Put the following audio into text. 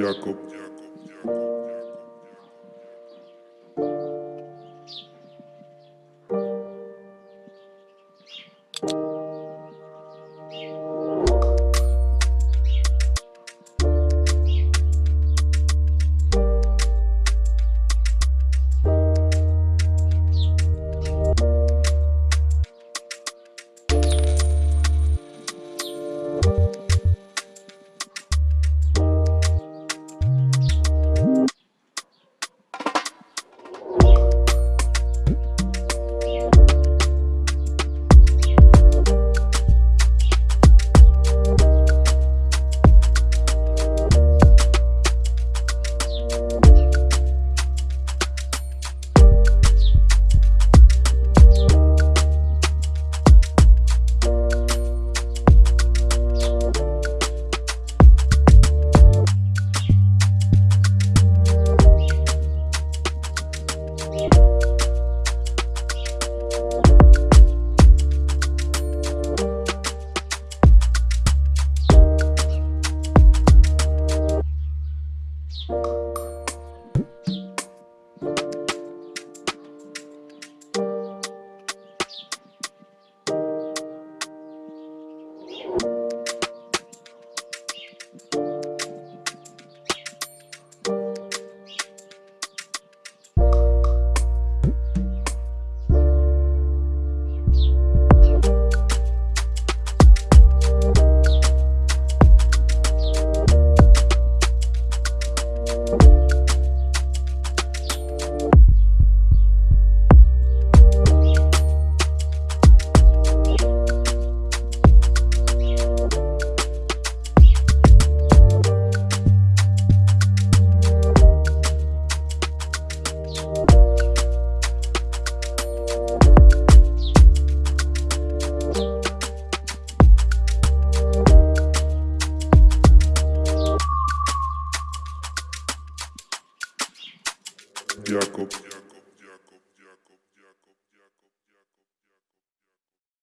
Якоб. Якоб. Jacob.